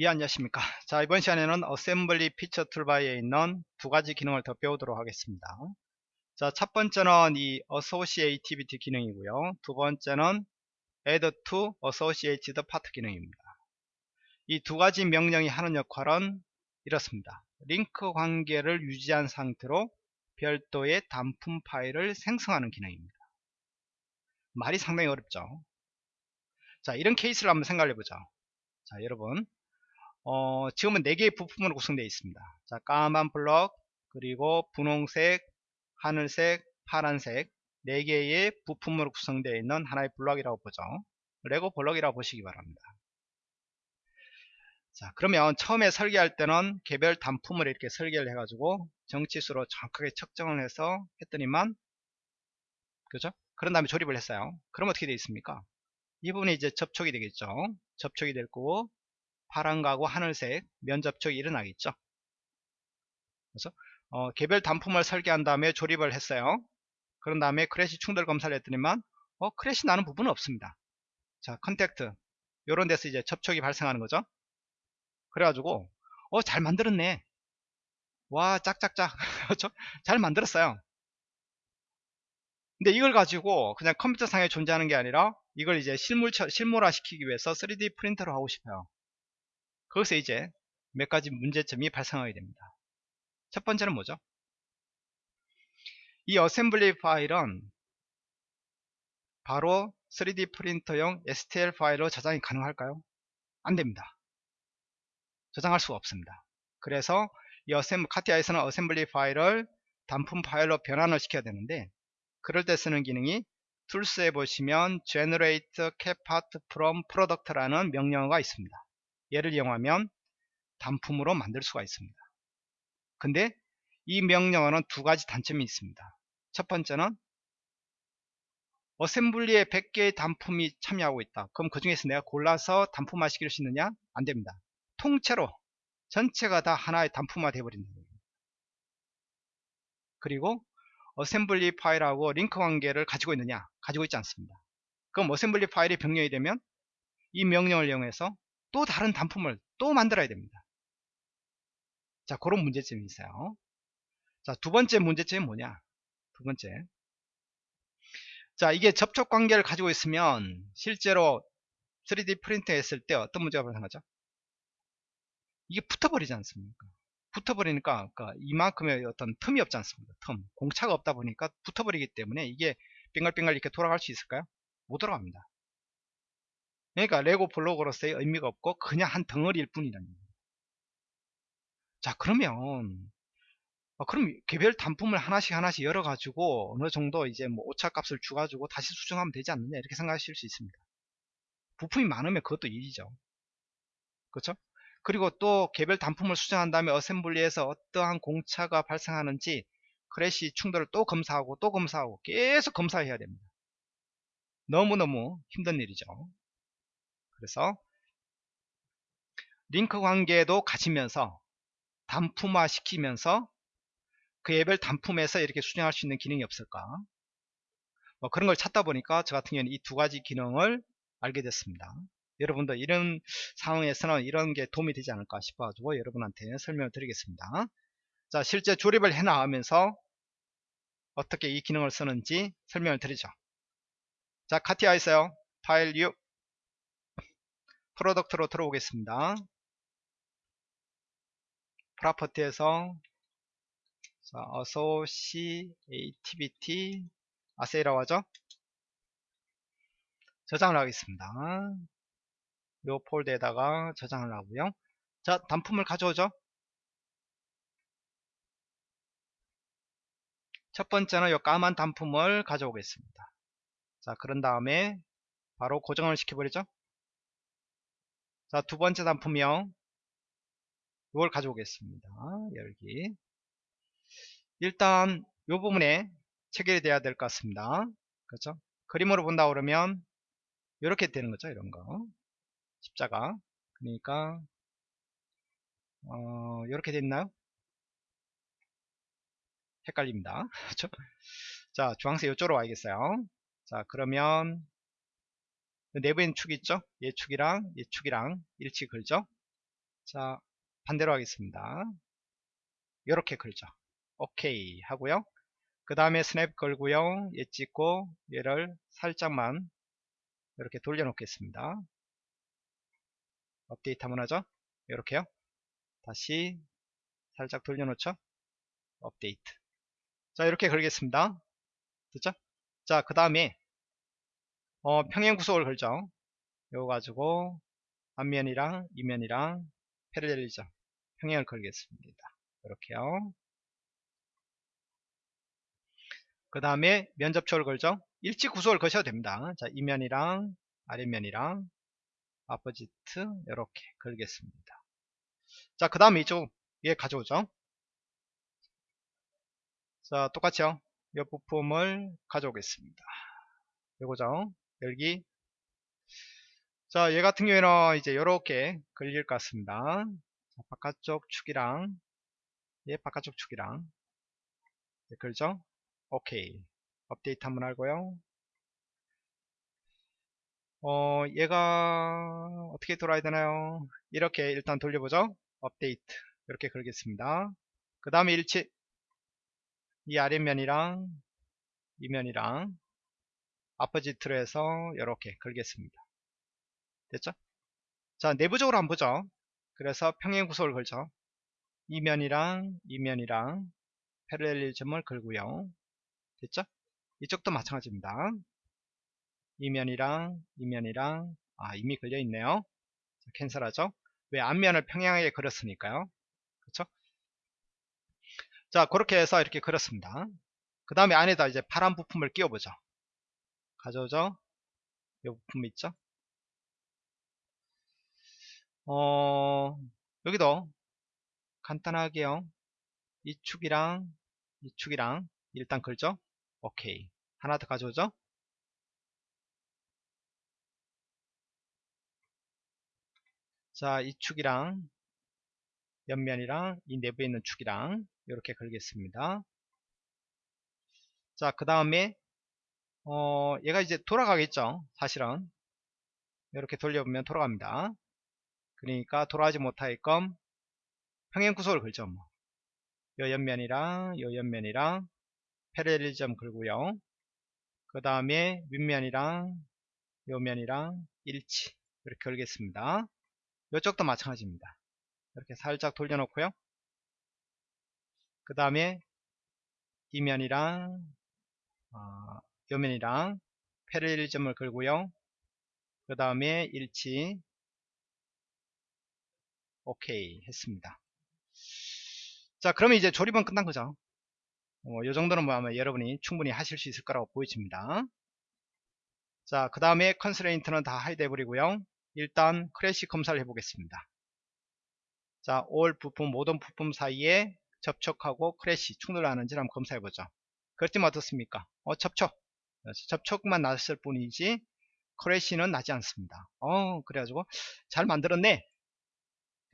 예 안녕하십니까. 자 이번 시간에는 assembly feature toolbar에 있는 두 가지 기능을 더 배우도록 하겠습니다. 자 첫 번째는 이 associativity 기능이고요. 두 번째는 add to associated part 기능입니다. 이 두 가지 명령이 하는 역할은 이렇습니다. 링크 관계를 유지한 상태로 별도의 단품 파일을 생성하는 기능입니다. 말이 상당히 어렵죠? 자 이런 케이스를 한번 생각해 보죠. 자 여러분 어, 지금은 4개의 부품으로 구성되어 있습니다. 자, 까만 블럭, 그리고 분홍색, 하늘색, 파란색 4개의 부품으로 구성되어 있는 하나의 블럭이라고 보죠. 레고 블럭이라고 보시기 바랍니다. 자, 그러면 처음에 설계할 때는 개별 단품을 이렇게 설계를 해가지고 정치수로 정확하게 측정을 해서 했더니만 그죠? 그런 다음에 조립을 했어요. 그럼 어떻게 되어 있습니까? 이 부분이 이제 접촉이 되겠죠. 접촉이 될 거고 파란 거하고 하늘색 면접촉이 일어나겠죠. 그래서 어, 개별 단품을 설계한 다음에 조립을 했어요. 그런 다음에 clash 충돌 검사를 했더니만 어, clash 나는 부분은 없습니다. 자, contact 이런 데서 이제 접촉이 발생하는 거죠. 그래가지고 어, 잘 만들었네. 와, 짝짝짝. 그렇죠? 잘 만들었어요. 근데 이걸 가지고 그냥 컴퓨터 상에 존재하는 게 아니라 이걸 이제 실물, 실물화 시키기 위해서 3D 프린터로 하고 싶어요. 거기서 이제 몇 가지 문제점이 발생하게 됩니다. 첫 번째는 뭐죠? 이 assembly 파일은 바로 3D 프린터용 STL 파일로 저장이 가능할까요? 안됩니다. 저장할 수가 없습니다. 그래서 이 assem, 카티아에서는 assembly 파일을 단품 파일로 변환을 시켜야 되는데 그럴 때 쓰는 기능이 tools에 보시면 generate CATPart from product라는 명령어가 있습니다. 얘를 이용하면 단품으로 만들 수가 있습니다. 근데 이 명령어는 두 가지 단점이 있습니다. 첫 번째는 assembly에 100개의 단품이 참여하고 있다. 그럼 그 중에서 내가 골라서 단품화 시킬 수 있느냐? 안 됩니다. 통째로 전체가 다 하나의 단품화 되어버린다. 그리고 assembly 파일하고 링크 관계를 가지고 있느냐? 가지고 있지 않습니다. 그럼 assembly 파일이 변경이 되면 이 명령을 이용해서 또 다른 단품을 또 만들어야 됩니다. 자, 그런 문제점이 있어요. 자, 두 번째 문제점이 뭐냐? 두 번째. 자, 이게 접촉 관계를 가지고 있으면 실제로 3D 프린터 했을 때 어떤 문제가 발생하죠? 이게 붙어버리지 않습니까? 붙어버리니까 그러니까 이만큼의 어떤 틈이 없지 않습니까? 틈, 공차가 없다 보니까 붙어버리기 때문에 이게 빙글빙글 이렇게 돌아갈 수 있을까요? 못 돌아갑니다. 그러니까 레고 블록으로서의 의미가 없고 그냥 한 덩어리일 뿐이라는. 자 그러면 어, 그럼 개별 단품을 하나씩 하나씩 열어 가지고 어느 정도 이제 뭐 오차 값을 주 가지고 다시 수정하면 되지 않느냐 이렇게 생각하실 수 있습니다. 부품이 많으면 그것도 일이죠. 그렇죠? 그리고 또 개별 단품을 수정한 다음에 assembly에서 어떠한 공차가 발생하는지 clash 충돌을 또 검사하고 또 검사하고 계속 검사해야 됩니다. 너무너무 힘든 일이죠 그래서 링크 관계도 가지면서 단품화 시키면서 그 앱을 단품에서 이렇게 수정할 수 있는 기능이 없을까? 뭐 그런 걸 찾다 보니까 저 같은 경우는 이 두 가지 기능을 알게 됐습니다. 여러분도 이런 상황에서는 이런 게 도움이 되지 않을까 싶어 가지고 여러분한테 설명을 드리겠습니다. 자 실제 조립을 해 나가면서 어떻게 이 기능을 쓰는지 설명을 드리죠. 자 카티아 있어요. 파일 6 product로 들어오겠습니다. property에서 자, associativity 아세이라고 하죠. 저장을 하겠습니다. 이 폴드에다가 저장을 하고요. 자, 단품을 가져오죠. 첫 번째는 이 까만 단품을 가져오겠습니다. 자, 그런 다음에 바로 고정을 시켜버리죠. 자, 두 번째 단품이요. 이걸 가져오겠습니다. 열기. 일단 이 부분에 체결이 돼야 될 것 같습니다. 그렇죠? 그림으로 본다 그러면 이렇게 되는 거죠. 이런 거. 십자가. 그러니까 어, 이렇게 됐나요? 헷갈립니다. 그렇죠? 자, 주황색 이쪽으로 와야겠어요. 자, 그러면 내부엔 축 있죠? 얘 축이랑 얘 축이랑 일치 걸죠? 자 반대로 하겠습니다. 이렇게 걸죠. 오케이 하고요. 그 다음에 스냅 걸고요. 얘 찍고 얘를 살짝만 이렇게 돌려 놓겠습니다. 업데이트 한번 하죠? 이렇게요. 다시 살짝 돌려 놓죠? 업데이트. 자 이렇게 걸겠습니다. 됐죠? 자 그 다음에 어, 평행 구속을 걸죠 이거 가지고 앞면이랑 이면이랑 패러렐리죠 평행을 걸겠습니다. 이렇게요. 그 다음에 면접초를 걸죠 일치 구속을 거셔도 됩니다. 자 이면이랑 아랫면이랑 아포지트 이렇게 걸겠습니다. 자 그 다음에 이쪽 에 가져오죠. 자 똑같이요. 이 부품을 가져오겠습니다. 요거죠 열기. 자 얘 같은 경우에는 이제 이렇게 걸릴 것 같습니다. 자, 바깥쪽 축이랑 얘 바깥쪽 축이랑. 네, 걸죠? 오케이. 업데이트 한번 하고요. 어 얘가 어떻게 돌아야 되나요? 이렇게 일단 돌려보죠. 업데이트. 이렇게 걸겠습니다. 그 다음에 일치. 이 아랫면이랑 이면이랑 아퍼지트로 해서 이렇게 걸겠습니다. 됐죠? 자 내부적으로 한번 보죠. 그래서 평행 구속을 걸죠. 이면이랑 이면이랑 패러렐리즘을 걸고요. 됐죠? 이쪽도 마찬가지입니다. 이면이랑 이면이랑 아 이미 걸려 있네요. 캔슬하죠? 왜 앞면을 평행하게 그렸으니까요. 그렇죠 자 그렇게 해서 이렇게 그렸습니다. 그 다음에 안에다 이제 파란 부품을 끼워보죠 가져오죠 이 부품 있죠? 어 여기도 간단하게요. 이 축이랑 이 축이랑 일단 걸죠 오케이. 하나 더 가져오죠? 자, 이 축이랑 옆면이랑 이 내부에 있는 축이랑 이렇게 걸겠습니다. 자, 그 다음에 어, 얘가 이제 돌아가겠죠. 사실은 이렇게 돌려보면 돌아갑니다. 그러니까 돌아가지 못하게끔 평행 구속을 걸죠. 뭐. 요 옆면이랑 요 옆면이랑 패러렐리점 걸고요. 그 다음에 윗면이랑 요 면이랑 일치 이렇게 걸겠습니다. 이쪽도 마찬가지입니다. 이렇게 살짝 돌려놓고요. 그 다음에 이면이랑 어, 요면이랑 parallel 지정을 걸고요. 그 다음에 일치 오케이 했습니다. 자 그러면 이제 조립은 끝난 거죠. 어, 이 정도는 뭐 아마 여러분이 충분히 하실 수 있을 거라고 보여집니다. 자 그 다음에 constraint는 다 hide 해버리고요. 일단 clash 검사를 해보겠습니다. 자, all 부품, 모든 부품 사이에 접촉하고 clash 충돌하는지 한번 검사해보죠. 그랬더니 어떻습니까? 어, 접촉. 접촉만 났을 뿐이지 clash는 나지 않습니다. 어, 그래가지고 잘 만들었네.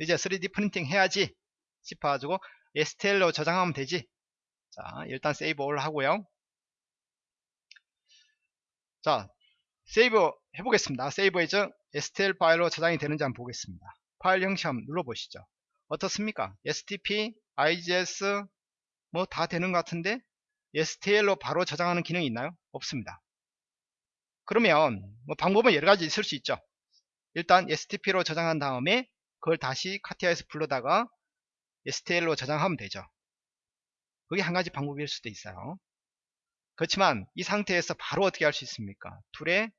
이제 3D printing 해야지 싶어가지고 STL로 저장하면 되지. 자, 일단 save all 하고요. 자, save 해보겠습니다. save as STL 파일로 저장이 되는지 한번 보겠습니다. 파일 형식 한번 눌러보시죠. 어떻습니까? STP, IGS 뭐 다 되는 것 같은데 STL로 바로 저장하는 기능이 있나요? 없습니다. 그러면 뭐 방법은 여러 가지 있을 수 있죠. 일단 STP로 저장한 다음에 그걸 다시 카티아에서 불러다가 STL로 저장하면 되죠. 그게 한 가지 방법일 수도 있어요. 그렇지만 이 상태에서 바로 어떻게 할 수 있습니까? 툴에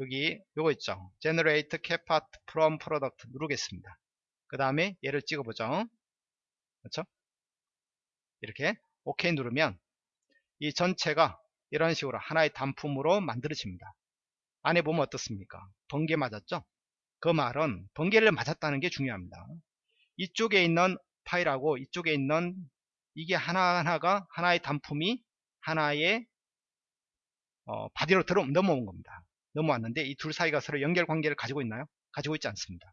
여기 요거 있죠 generate capart from product 누르겠습니다 그 다음에 얘를 찍어보죠 그렇죠 이렇게 OK 누르면 이 전체가 이런 식으로 하나의 단품으로 만들어집니다 안에 보면 어떻습니까 번개 맞았죠 그 말은 번개를 맞았다는 게 중요합니다 이쪽에 있는 파일하고 이쪽에 있는 이게 하나하나가 하나의 단품이 하나의 어, 바디로 들어 넘어온 겁니다 넘어왔는데 이 둘 사이가 서로 연결 관계를 가지고 있나요? 가지고 있지 않습니다.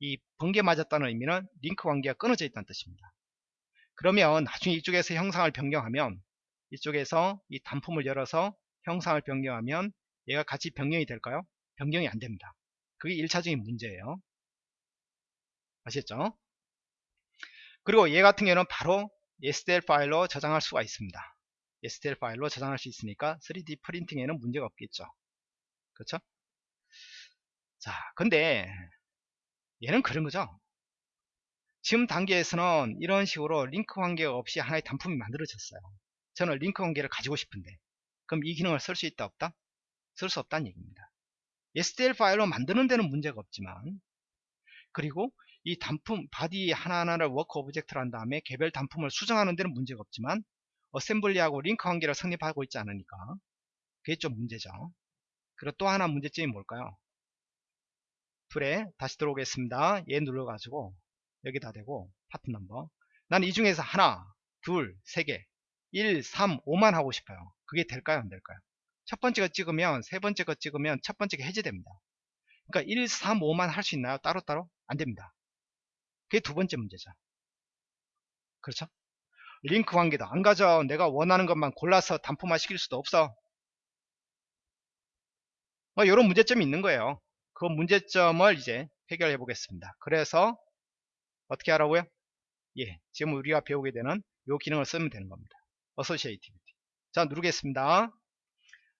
이 번개 맞았다는 의미는 링크 관계가 끊어져 있다는 뜻입니다. 그러면 나중에 이쪽에서 형상을 변경하면 이쪽에서 이 단품을 열어서 형상을 변경하면 얘가 같이 변경이 될까요? 변경이 안 됩니다. 그게 1차적인 문제예요. 아시겠죠? 그리고 얘 같은 경우는 바로 STL 파일로 저장할 수가 있습니다. STL 파일로 저장할 수 있으니까 3D printing에는 문제가 없겠죠. 그렇죠? 자, 근데 얘는 그런 거죠. 지금 단계에서는 이런 식으로 링크 관계가 없이 하나의 단품이 만들어졌어요. 저는 링크 관계를 가지고 싶은데 그럼 이 기능을 쓸 수 있다 없다? 쓸 수 없다는 얘기입니다. STL 파일로 만드는 데는 문제가 없지만 그리고 이 단품 body 하나하나를 work object로 한 다음에 개별 단품을 수정하는 데는 문제가 없지만 assembly하고 링크 관계를 성립하고 있지 않으니까 그게 좀 문제죠. 그리고 또 하나 문제점이 뭘까요? tool에 다시 들어오겠습니다. 얘 눌러가지고 여기다 대고 part number 나는 이 중에서 하나, 둘, 세 개, 1, 3, 5만 하고 싶어요. 그게 될까요? 안 될까요? 첫 번째 거 찍으면 세 번째 거 찍으면 첫 번째 게 해제됩니다. 그러니까 1, 3, 5만 할 수 있나요? 따로따로? 안 됩니다. 그게 두 번째 문제죠. 그렇죠? 링크 관계도 안 가져. 내가 원하는 것만 골라서 단품화 시킬 수도 없어. 뭐 이런 문제점이 있는 거예요. 그 문제점을 이제 해결해 보겠습니다. 그래서 어떻게 하라고요? 예, 지금 우리가 배우게 되는 이 기능을 쓰면 되는 겁니다. associativity. 자, 누르겠습니다.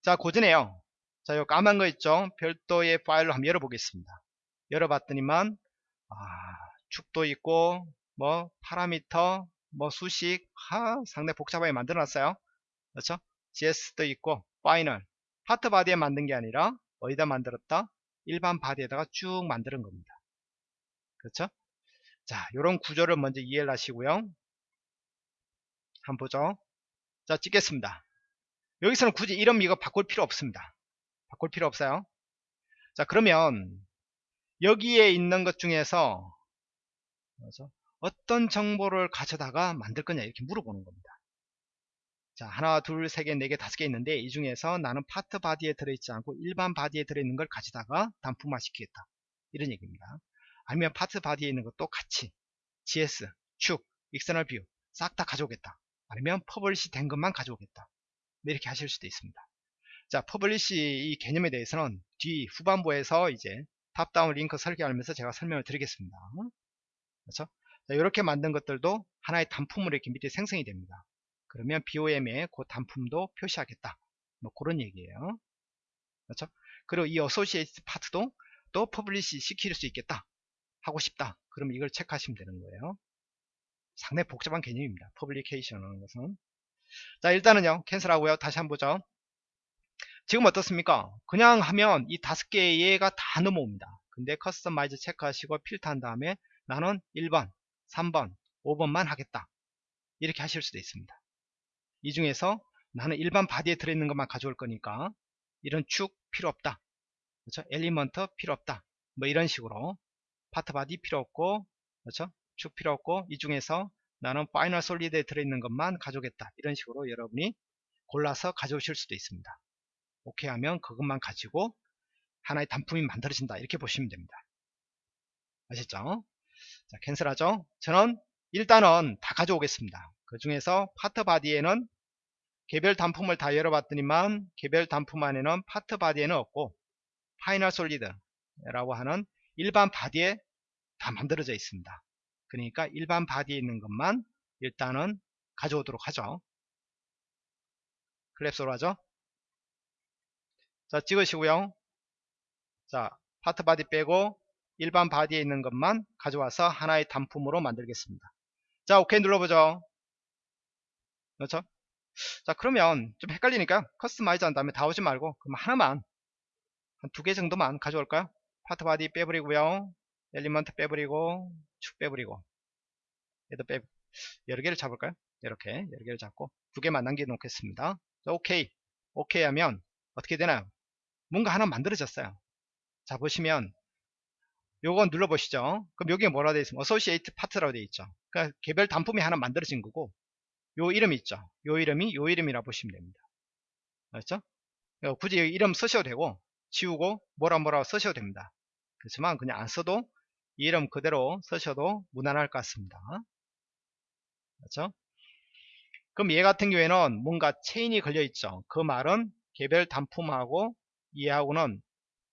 자, 고전해요. 자, 요 까만 거 있죠? 별도의 파일로 한번 열어보겠습니다. 열어봤더니만 아, 축도 있고 뭐 parameter, 뭐 수식, 하, 상당히 복잡하게 만들어놨어요. 그렇죠? GS도 있고 final, part body에 만든 게 아니라 어디다 만들었다? 일반 body에다가 쭉 만드는 겁니다. 그렇죠? 자, 이런 구조를 먼저 이해를 하시고요. 한번 보죠. 자, 찍겠습니다. 여기서는 굳이 이름 이거 바꿀 필요 없습니다. 바꿀 필요 없어요. 자, 그러면 여기에 있는 것 중에서 어떤 정보를 가져다가 만들 거냐 이렇게 물어보는 겁니다. 자, 하나, 둘, 세 개, 네 개, 다섯 개 있는데 이 중에서 나는 part body에 들어있지 않고 일반 body에 들어있는 걸 가져다가 단품화 시키겠다. 이런 얘기입니다. 아니면 part body에 있는 것도 같이 GS, 축, external view 싹 다 가져오겠다. 아니면 publish 된 것만 가져오겠다. 네, 이렇게 하실 수도 있습니다. 자, publish 이 개념에 대해서는 뒤 후반부에서 이제 top-down 링크 설계하면서 제가 설명을 드리겠습니다. 그렇죠? 자, 이렇게 만든 것들도 하나의 단품으로 이렇게 밑에 생성이 됩니다. 그러면 BOM에 그 단품도 표시하겠다. 뭐 그런 얘기예요. 그렇죠? 그리고 이 associate part도 또 publish 시킬 수 있겠다. 하고 싶다. 그럼 이걸 체크하시면 되는 거예요. 상당히 복잡한 개념입니다. publication이라는 것은. 자, 일단은요. cancel하고요. 다시 한번 보죠. 지금 어떻습니까? 그냥 하면 이 다섯 개가 다 넘어옵니다. 근데 customize 체크하시고 filter한 다음에 나는 1번, 3번, 5번만 하겠다. 이렇게 하실 수도 있습니다. 이 중에서 나는 일반 body에 들어있는 것만 가져올 거니까 이런 축 필요 없다. 그렇죠? element 필요 없다. 뭐 이런 식으로 part body 필요 없고 그렇죠? 축 필요 없고 이 중에서 나는 final solid에 들어있는 것만 가져오겠다. 이런 식으로 여러분이 골라서 가져오실 수도 있습니다. 오케이 하면 그것만 가지고 하나의 단품이 만들어진다. 이렇게 보시면 됩니다. 아셨죠? 자, cancel하죠? 저는 일단은 다 가져오겠습니다. 그 중에서 part body에는 개별 단품을 다 열어봤더니만 개별 단품 안에는 part body에는 없고 Final Solid 라고 하는 일반 body에 다 만들어져 있습니다. 그러니까 일반 body에 있는 것만 일단은 가져오도록 하죠. collapse로 하죠. 자 찍으시고요. 자 Part Body 빼고 일반 body에 있는 것만 가져와서 하나의 단품으로 만들겠습니다. 자 오케이 눌러보죠. 그렇죠? 자 그러면 좀 헷갈리니까 customize 한 다음에 다 오지 말고 그럼 하나만 한 두 개 정도만 가져올까요? Part Body 빼버리고요 element 빼버리고 축 빼버리고 얘도 빼 여러 개를 잡을까요? 이렇게 여러 개를 잡고 두 개만 남겨 놓겠습니다. 자, 오케이 오케이 하면 어떻게 되나요? 뭔가 하나 만들어졌어요. 자 보시면 요건 눌러보시죠. 그럼 여기에 뭐라 되어 있습니까? Associated Part라고 되어 있죠. 그러니까 개별 단품이 하나 만들어진 거고 요 이름 있죠. 요 이름이 요 이름이라 보시면 됩니다. 알았죠? 굳이 이름 쓰셔도 되고 지우고 뭐라 뭐라 쓰셔도 됩니다. 그렇지만 그냥 안 써도 이름 그대로 쓰셔도 무난할 것 같습니다. 그렇죠? 그럼 얘 같은 경우에는 뭔가 체인이 걸려 있죠. 그 말은 개별 단품하고 얘하고는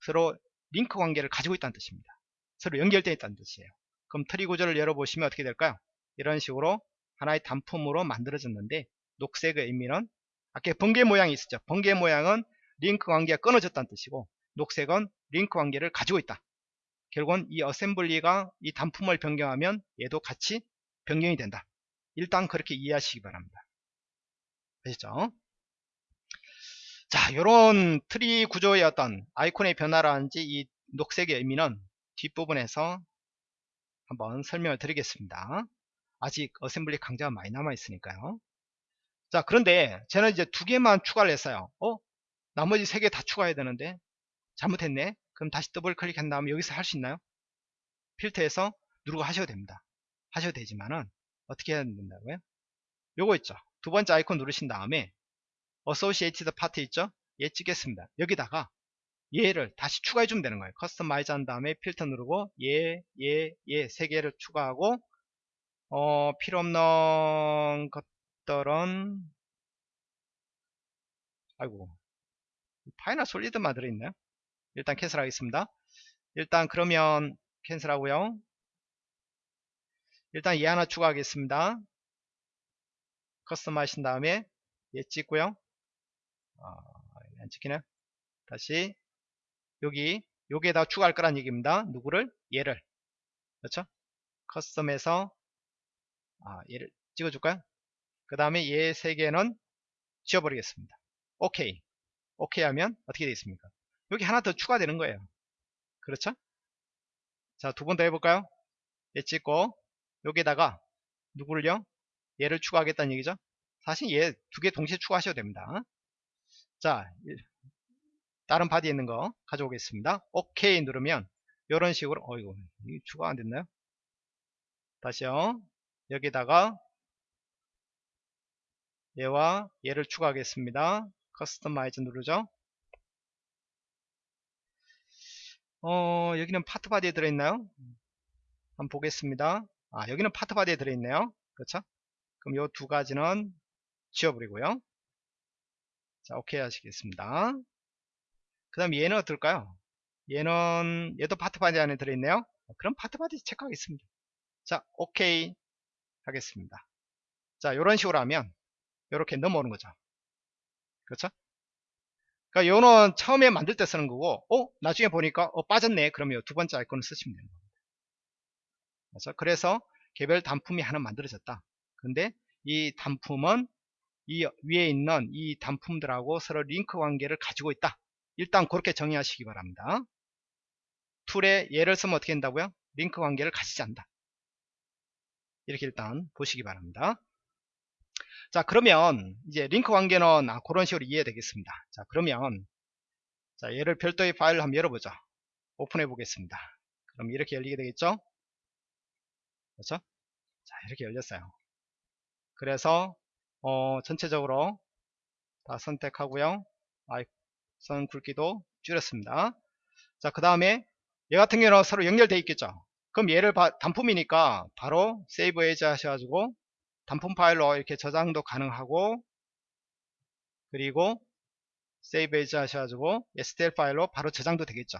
서로 링크 관계를 가지고 있다는 뜻입니다. 서로 연결되어 있다는 뜻이에요. 그럼 트리 구조를 열어보시면 어떻게 될까요? 이런 식으로 하나의 단품으로 만들어졌는데 녹색의 의미는 아까 번개 모양이 있었죠. 번개 모양은 링크 관계가 끊어졌다는 뜻이고 녹색은 링크 관계를 가지고 있다. 결국은 이 assembly가 이 단품을 변경하면 얘도 같이 변경이 된다. 일단 그렇게 이해하시기 바랍니다. 아시죠? 자, 요런 트리 구조의 어떤 아이콘의 변화라든지 이 녹색의 의미는 뒷부분에서 한번 설명을 드리겠습니다. 아직 assembly 강좌가 많이 남아 있으니까요. 자, 그런데 저는 이제 두 개만 추가를 했어요. 어? 나머지 세 개 다 추가해야 되는데 잘못했네. 그럼 다시 더블 클릭한 다음에 여기서 할 수 있나요? 필터에서 누르고 하셔도 됩니다. 하셔도 되지만은 어떻게 해야 된다고요? 요거 있죠. 두 번째 아이콘 누르신 다음에 Associated Part 있죠? 얘 찍겠습니다. 여기다가 얘를 다시 추가해 주면 되는 거예요. customize 한 다음에 필터 누르고 얘, 얘, 얘 세 개를 추가하고 어, 필요 없는 것들은 아이고 Final Solid만 들어있네요. 일단 cancel 하겠습니다. 일단 그러면 cancel 하고요. 일단 얘 하나 추가하겠습니다. custom 하신 다음에 얘 찍고요. 어, 안 찍히네. 다시 여기 여기에다 추가할 거란 얘기입니다. 누구를? 얘를. 그렇죠? custom에서 아, 얘를 찍어줄까요? 그 다음에 얘 세 개는 지워버리겠습니다. 오케이. 오케이 하면 어떻게 되겠습니까? 여기 하나 더 추가되는 거예요. 그렇죠? 자, 두 번 더 해볼까요? 얘 찍고 여기에다가 누구를요? 얘를 추가하겠다는 얘기죠. 사실 얘 두 개 동시에 추가하셔도 됩니다. 자, 다른 body에 있는 거 가져오겠습니다. 오케이 누르면 이런 식으로 어이구 추가 안 됐나요? 다시요. 여기다가 얘와 얘를 추가하겠습니다. customize 누르죠. 어, 여기는 Part Body에 들어있나요? 한번 보겠습니다. 아, 여기는 Part Body에 들어있네요. 그렇죠? 그럼 요 두 가지는 지워버리고요. 자, 오케이 하시겠습니다. 그 다음 얘는 어떨까요? 얘는, 얘도 Part Body 안에 들어있네요. 그럼 Part Body 체크하겠습니다. 자, 오케이 하겠습니다. 자, 이런 식으로 하면 이렇게 넘어오는 거죠. 그렇죠? 그러니까 요는 처음에 만들 때 쓰는 거고, 어? 나중에 보니까 어, 빠졌네. 그러면 두 번째 아이콘을 쓰시면 되는 겁니다. 그래서, 그래서 개별 단품이 하나 만들어졌다. 근데 이 단품은 이 위에 있는 이 단품들하고 서로 링크 관계를 가지고 있다. 일단 그렇게 정의하시기 바랍니다. 툴에 예를 쓰면 어떻게 된다고요? 링크 관계를 가지지 않는다. 이렇게 일단 보시기 바랍니다. 자 그러면 이제 링크 관계는 아, 그런 식으로 이해되겠습니다. 자 그러면 자 얘를 별도의 파일을 한번 열어보죠. 오픈해 보겠습니다. 그럼 이렇게 열리게 되겠죠? 그렇죠? 자 이렇게 열렸어요. 그래서 어, 전체적으로 다 선택하고요. 아, 이 선 굵기도 줄였습니다. 자, 그 다음에 얘 같은 경우는 서로 연결되어 있겠죠. 그럼 얘를 바, 단품이니까 바로 Save As 하셔가지고 단품 파일로 이렇게 저장도 가능하고 그리고 세이브 에이즈 하셔가지고 STL 파일로 바로 저장도 되겠죠.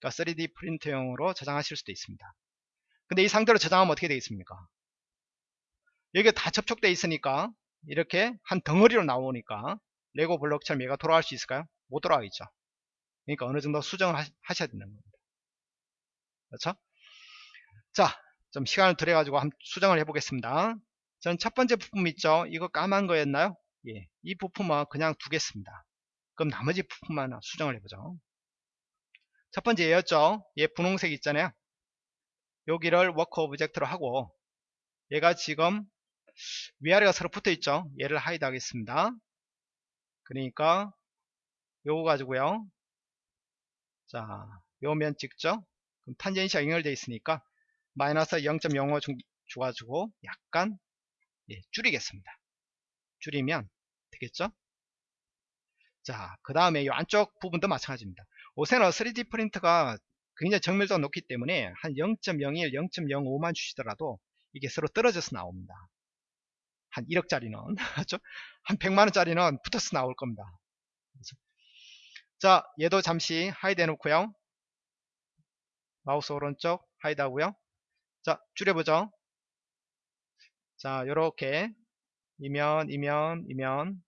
그러니까 3D 프린터용으로 저장하실 수도 있습니다. 근데 이 상태로 저장하면 어떻게 되겠습니까? 여기가 다 접촉되어 있으니까 이렇게 한 덩어리로 나오니까 레고 블록처럼 얘가 돌아갈 수 있을까요? 못 돌아가겠죠. 그러니까 어느 정도 수정을 하셔야 되는 겁니다. 그렇죠? 자, 좀 시간을 들여가지고 수정을 해보겠습니다. 전 첫 번째 부품 있죠? 이거 까만 거였나요? 예, 이 부품은 그냥 두겠습니다. 그럼 나머지 부품만 수정을 해보죠. 첫 번째 얘였죠? 얘 분홍색 있잖아요. 여기를 work object로 하고 얘가 지금 위아래가 서로 붙어 있죠 얘를 hide 하겠습니다 그러니까 요거 가지고요 자 요 면 찍죠 그럼 탄젠시가 연결되어 있으니까 마이너스 0.05 줘가지고 약간 예, 줄이겠습니다. 줄이면 되겠죠? 자 그 다음에 이 안쪽 부분도 마찬가지입니다. 옷에는 3D 프린터가 굉장히 정밀도가 높기 때문에 한 0.01, 0.05만 주시더라도 이게 서로 떨어져서 나옵니다. 한 1억짜리는 그렇죠? 한 100만원짜리는 붙어서 나올 겁니다. 그렇죠? 자 얘도 잠시 hide 해놓고요. 마우스 오른쪽 hide 하고요. 자 줄여보죠 자 요렇게. 이 면 이 면 이 면.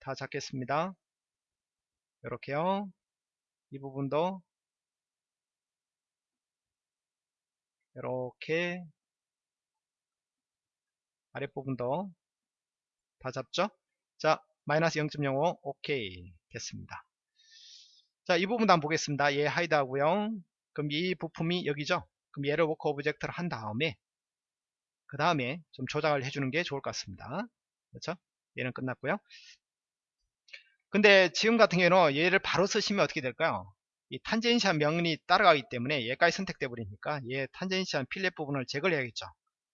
다 잡겠습니다. 요렇게요. 이 부분도. 이렇게. 아랫부분도. 다 잡죠? 자 마이너스 0.05 오케이. 됐습니다. 자 이 부분도 한번 보겠습니다. 얘 hide 하고요. 그럼 이 부품이 여기죠? 그럼 얘를 work object를 한 다음에 그 다음에 좀 조작을 해주는 게 좋을 것 같습니다. 그렇죠? 얘는 끝났고요. 근데 지금 같은 경우는 얘를 바로 쓰시면 어떻게 될까요? 이 tangency한 면이 따라가기 때문에 얘까지 선택돼 버리니까 얘 tangency한 fillet 부분을 제거를 해야겠죠.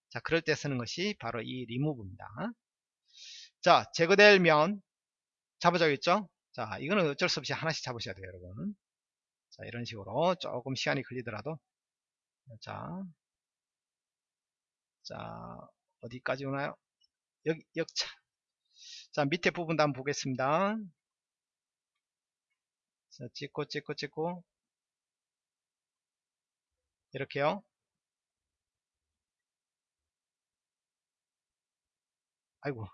자 그럴 때 쓰는 것이 바로 이 리무브입니다. 자 제거될 면 잡아줘야겠죠? 자 이거는 어쩔 수 없이 하나씩 잡으셔야 돼요 여러분. 자 이런 식으로 조금 시간이 걸리더라도. 자, 자 어디까지 오나요? 여기 역차. 자 밑에 부분도 한번 보겠습니다. 자 찍고 찍고 찍고. 이렇게요. 아이고.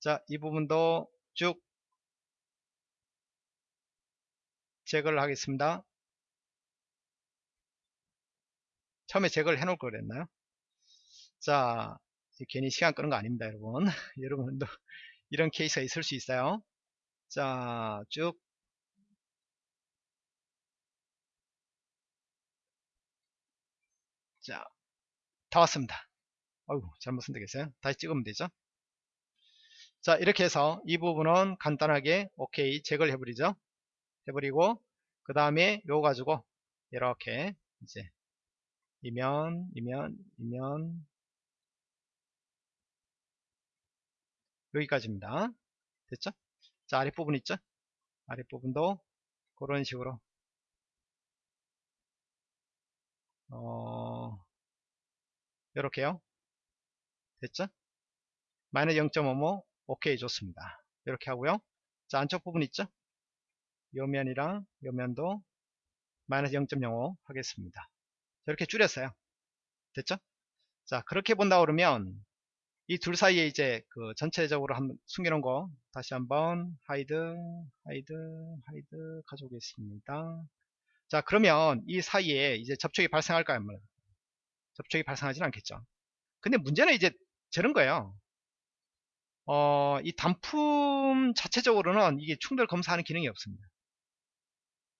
자 이 부분도 쭉 제거를 하겠습니다 처음에 제거를 해 놓을 걸 그랬나요 자 괜히 시간 끄는 거 아닙니다 여러분 여러분도 이런 케이스가 있을 수 있어요 자 쭉 자, 다 왔습니다. 어이구, 잘못 선택했어요. 다시 찍으면 되죠. 자, 이렇게 해서 이 부분은 간단하게 오케이 제거를 해버리죠. 해버리고, 그 다음에 요거 가지고 이렇게 이제 이면, 이면, 이면 여기까지입니다. 됐죠? 자, 아랫부분 있죠? 아랫부분도 그런 식으로 어, 이렇게요. 됐죠? 마이너스 0.55 오케이 좋습니다. 이렇게 하고요. 자 안쪽 부분 있죠? 요 면이랑 요 면도 마이너스 0.05 하겠습니다. 이렇게 줄였어요. 됐죠? 자 그렇게 본다 그러면 이 둘 사이에 이제 그 전체적으로 한번 숨겨놓은 거 다시 한번 hide hide hide 가져오겠습니다. 자 그러면 이 사이에 이제 접촉이 발생할까요? 접촉이 발생하지는 않겠죠. 근데 문제는 이제 저런 거예요. 어, 이 단품 자체적으로는 이게 충돌 검사하는 기능이 없습니다.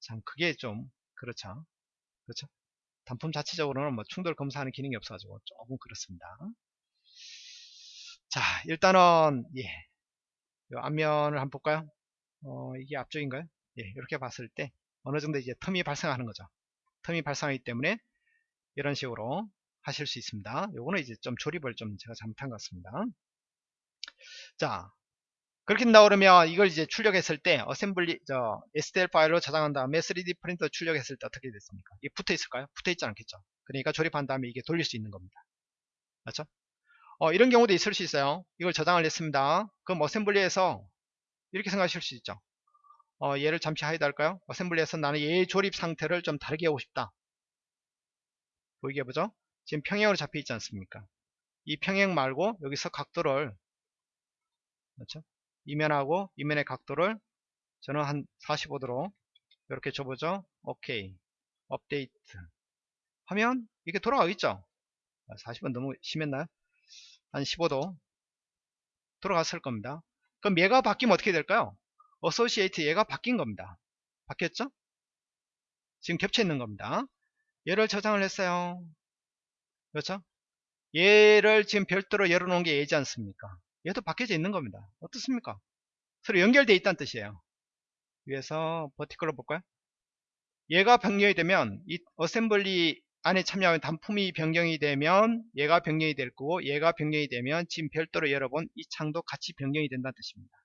참 그게 좀 그렇죠. 그렇죠. 단품 자체적으로는 뭐 충돌 검사하는 기능이 없어가지고 조금 그렇습니다. 자 일단은 예, 요 앞면을 한번 볼까요? 어, 이게 앞쪽인가요? 예, 이렇게 봤을 때 어느 정도 이제 텀이 발생하는 거죠. 텀이 발생하기 때문에 이런 식으로 하실 수 있습니다. 요거는 이제 좀 조립을 좀 제가 잘못한 것 같습니다. 자, 그렇게 그러면 이걸 이제 출력했을 때 assembly 저 STL 파일로 저장한 다음에 3D 프린터 출력했을 때 어떻게 됐습니까? 이게 붙어 있을까요? 붙어 있지 않겠죠. 그러니까 조립한 다음에 이게 돌릴 수 있는 겁니다. 맞죠? 어, 이런 경우도 있을 수 있어요. 이걸 저장을 했습니다. 그럼 assembly에서 이렇게 생각하실 수 있죠. 어, 얘를 잠시 hide 할까요? assembly에서 나는 얘의 조립 상태를 좀 다르게 하고 싶다. 보이게 해보죠. 지금 평행으로 잡혀 있지 않습니까? 이 평행 말고 여기서 각도를 그렇죠? 이면하고 이면의 각도를 저는 한 45도로 이렇게 줘보죠. 오케이. 업데이트. 하면 이게 돌아가겠죠? 40은 너무 심했나요? 한 15도 돌아갔을 겁니다. 그럼 얘가 바뀌면 어떻게 될까요? associate 얘가 바뀐 겁니다. 바뀌었죠? 지금 겹쳐 있는 겁니다. 얘를 저장을 했어요. 그렇죠? 얘를 지금 별도로 열어놓은 게 얘지 않습니까? 얘도 바뀌어져 있는 겁니다. 어떻습니까? 서로 연결되어 있다는 뜻이에요. 위에서 vertical로 볼까요? 얘가 변경이 되면 이 assembly 안에 참여하는 단품이 변경이 되면 얘가 변경이 될 거고 얘가 변경이 되면 지금 별도로 열어본 이 창도 같이 변경이 된다는 뜻입니다.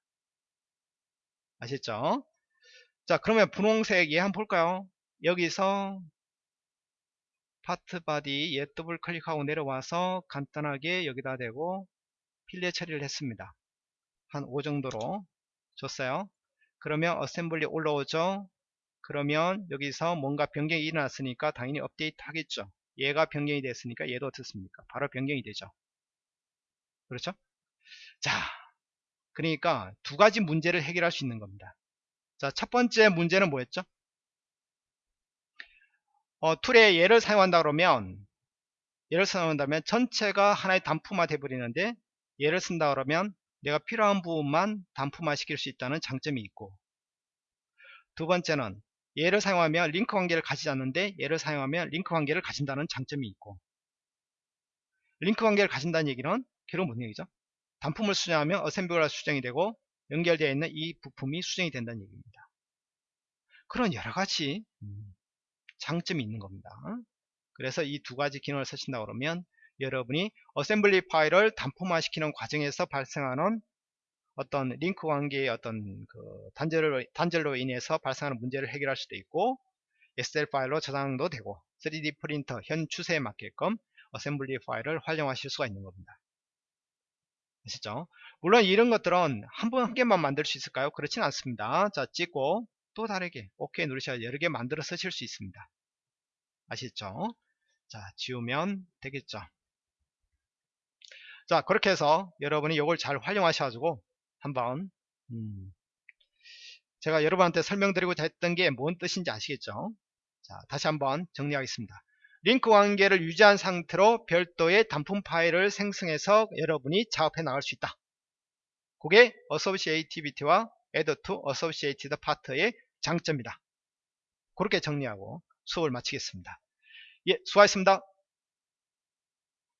아셨죠? 자 그러면 분홍색 얘 한번 볼까요? 여기서 part body 얘 더블 클릭하고 내려와서 간단하게 여기다 대고 fillet 처리를 했습니다. 한 5 정도로 줬어요. 그러면 assembly 올라오죠. 그러면 여기서 뭔가 변경이 일어났으니까 당연히 업데이트 하겠죠. 얘가 변경이 됐으니까 얘도 어떻습니까? 바로 변경이 되죠. 그렇죠? 자, 그러니까 두 가지 문제를 해결할 수 있는 겁니다. 자, 첫 번째 문제는 뭐였죠? 어, 툴에 얘를 사용한다 그러면 얘를 사용한다면 전체가 하나의 단품화 돼 버리는데 얘를 쓴다 그러면 내가 필요한 부분만 단품화 시킬 수 있다는 장점이 있고 두 번째는 얘를 사용하면 링크 관계를 가지지 않는데 얘를 사용하면 링크 관계를 가진다는 장점이 있고 링크 관계를 가진다는 얘기는 결국 무슨 얘기죠? 단품을 수정하면 assembly가 수정이 되고 연결되어 있는 이 부품이 수정이 된다는 얘기입니다. 그런 여러가지 음, 장점이 있는 겁니다. 그래서 이 두 가지 기능을 쓰신다 그러면 여러분이 assembly 파일을 단품화 시키는 과정에서 발생하는 어떤 링크 관계의 어떤 그 단절로, 단절로 인해서 발생하는 문제를 해결할 수도 있고 STL 파일로 저장도 되고 3D 프린터 현 추세에 맞게끔 어셈블리 파일을 활용하실 수가 있는 겁니다. 아시죠? 물론 이런 것들은 한 번한 개만 만들 수 있을까요? 그렇진 않습니다. 자 찍고 또 다르게 OK 누르셔야 여러 개 만들어 쓰실 수 있습니다. 아시죠? 자 지우면 되겠죠. 자 그렇게 해서 여러분이 이걸 잘 활용하셔가지고 한번 음, 제가 여러분한테 설명드리고자 했던 게 뭔 뜻인지 아시겠죠? 자 다시 한번 정리하겠습니다. 링크 관계를 유지한 상태로 별도의 단품 파일을 생성해서 여러분이 작업해 나갈 수 있다. 그게 Associativity와 Add to Associated Part의 장점이다. 그렇게 정리하고 수업을 마치겠습니다. 예, 수고하셨습니다.